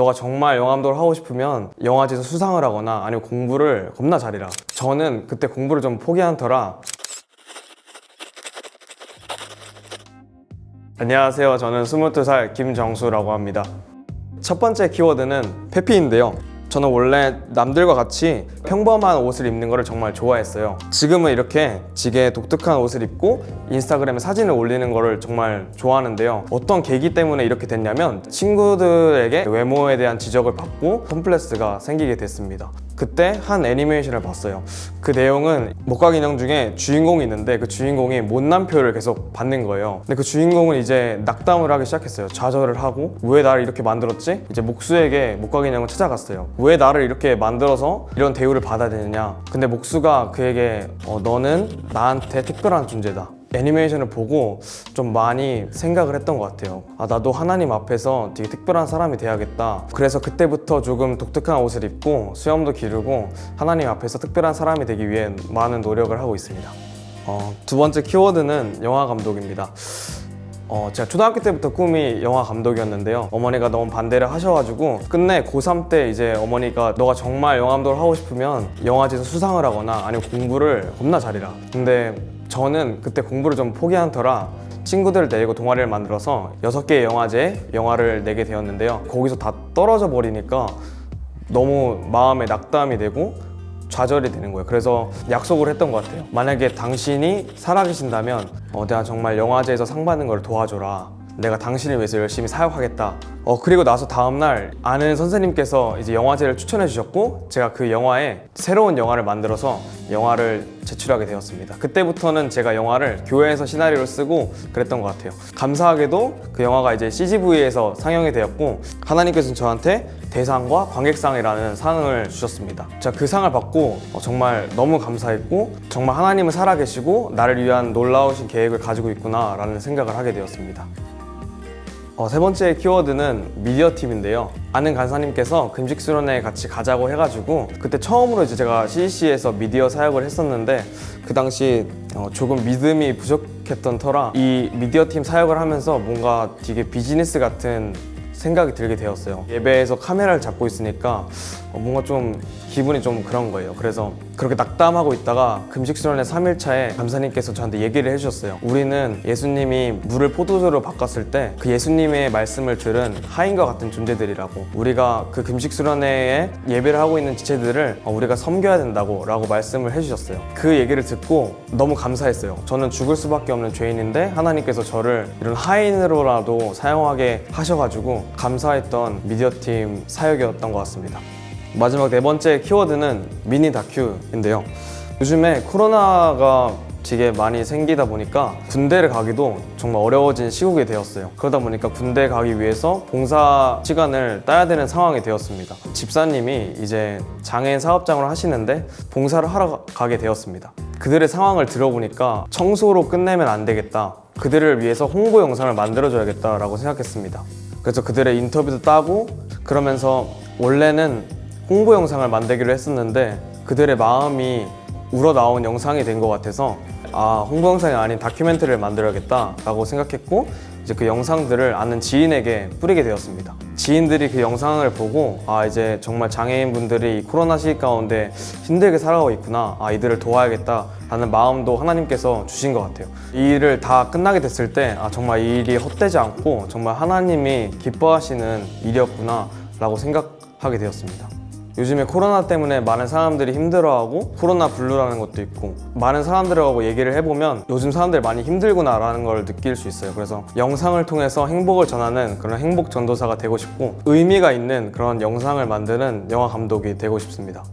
너가 정말 감독을 하고 싶으면 영화제에서 수상을 하거나 아니면 공부를 겁나 잘해라. 저는 그때 공부를 좀 포기한 터라. 안녕하세요. 저는 22살 김정수라고 합니다. 첫 번째 키워드는 페피인데요 저는 원래 남들과 같이 평범한 옷을 입는 것을 정말 좋아했어요. 지금은 이렇게 지게 독특한 옷을 입고 인스타그램에 사진을 올리는 것을 정말 좋아하는데요. 어떤 계기 때문에 이렇게 됐냐면 친구들에게 외모에 대한 지적을 받고 컴플렉스가 생기게 됐습니다 그때 한 애니메이션을 봤어요. 그 내용은 목각 인형 중에 주인공이 있는데 그 주인공이 못난표를 계속 받는 거예요. 근데 그 주인공은 이제 낙담을 하기 시작했어요. 좌절을 하고 왜 나를 이렇게 만들었지? 이제 목수에게 목각 인형을 찾아갔어요. 왜 나를 이렇게 만들어서 이런 대우를 받아야 되느냐? 근데 목수가 그에게 어, 너는 나한테 특별한 존재다 애니메이션을 보고 좀 많이 생각을 했던 것 같아요. 아 나도 하나님 앞에서 되게 특별한 사람이 돼야겠다. 그래서 그때부터 조금 독특한 옷을 입고 수염도 기르고 하나님 앞에서 특별한 사람이 되기 위해 많은 노력을 하고 있습니다. 어, 두 번째 키워드는 영화 감독입니다. 어, 제가 초등학교 때부터 꿈이 영화 감독이었는데요. 어머니가 너무 반대를 하셔가지고 끝내 고3 때 이제 어머니가 너가 정말 영화 감독을 하고 싶으면 영화제에서 수상을 하거나 아니면 공부를 겁나 잘해라. 근데 저는 그때 공부를 좀 포기한 터라 친구들을 데리고 동아리를 만들어서 여섯 개의 영화제에 영화를 내게 되었는데요. 거기서 다 떨어져 버리니까 너무 마음에 낙담이 되고 좌절이 되는 거예요. 그래서 약속을 했던 것 같아요. 만약에 당신이 살아계신다면 어, 내가 정말 영화제에서 상 받는 걸 도와줘라 내가 당신을 위해서 열심히 사역하겠다. 어 그리고 나서 다음날 아는 선생님께서 이제 영화제를 추천해 주셨고 제가 그 영화에 새로운 영화를 만들어서 영화를 제출하게 되었습니다. 그때부터는 제가 영화를 교회에서 시나리오를 쓰고 그랬던 것 같아요. 감사하게도 그 영화가 이제 CGV에서 상영이 되었고 하나님께서는 저한테 대상과 관객상이라는 상을 주셨습니다. 제가 그 상을 받고 어, 정말 너무 감사했고 정말 하나님은 살아계시고 나를 위한 놀라우신 계획을 가지고 있구나 라는 생각을 하게 되었습니다 어, 세 번째 키워드는 미디어 팀인데요. 아는 간사님께서 금식 수련회 같이 가자고 해가지고 그때 처음으로 이제 제가 CC에서 미디어 사역을 했었는데 그 당시 어, 조금 믿음이 부족했던 터라 이 미디어 팀 사역을 하면서 뭔가 되게 비즈니스 같은 생각이 들게 되었어요. 예배에서 카메라를 잡고 있으니까 어, 뭔가 좀 기분이 좀 그런 거예요. 그래서 그렇게 낙담하고 있다가 금식 수련회 3일차에 감사님께서 저한테 얘기를 해주셨어요. 우리는 예수님이 물을 포도주로 바꿨을 때 그 예수님의 말씀을 들은 하인과 같은 존재들이라고 우리가 그 금식 수련회에 예배를 하고 있는 지체들을 어, 우리가 섬겨야 된다고 라고 말씀을 해주셨어요. 그 얘기를 듣고 너무 감사했어요. 저는 죽을 수밖에 없는 죄인인데 하나님께서 저를 이런 하인으로라도 사용하게 하셔가지고 감사했던 미디어팀 사역이었던 것 같습니다 마지막 네 번째 키워드는 미니 다큐인데요. 요즘에 코로나가 되게 많이 생기다 보니까 군대를 가기도 정말 어려워진 시국이 되었어요. 그러다 보니까 군대 가기 위해서 봉사 시간을 따야 되는 상황이 되었습니다. 집사님이 이제 장애인 사업장을 하시는데 봉사를 하러 가게 되었습니다. 그들의 상황을 들어보니까 청소로 끝내면 안 되겠다. 그들을 위해서 홍보 영상을 만들어줘야겠다 라고 생각했습니다. 그래서 그들의 인터뷰도 따고 그러면서 원래는 홍보 영상을 만들기로 했었는데 그들의 마음이 우러나온 영상이 된 것 같아서 아 홍보 영상이 아닌 다큐멘터리를 만들어야겠다 라고 생각했고 이제 그 영상들을 아는 지인에게 뿌리게 되었습니다. 지인들이 그 영상을 보고 아 이제 정말 장애인분들이 코로나 시기 가운데 힘들게 살아가고 있구나 아 이들을 도와야겠다 라는 마음도 하나님께서 주신 것 같아요. 이 일을 다 끝나게 됐을 때 아 정말 이 일이 헛되지 않고 정말 하나님이 기뻐하시는 일이었구나 라고 생각하게 되었습니다 요즘에 코로나 때문에 많은 사람들이 힘들어하고 코로나 블루라는 것도 있고 많은 사람들하고 얘기를 해보면 요즘 사람들이 많이 힘들구나 라는 걸 느낄 수 있어요. 그래서 영상을 통해서 행복을 전하는 그런 행복 전도사가 되고 싶고 의미가 있는 그런 영상을 만드는 영화 감독이 되고 싶습니다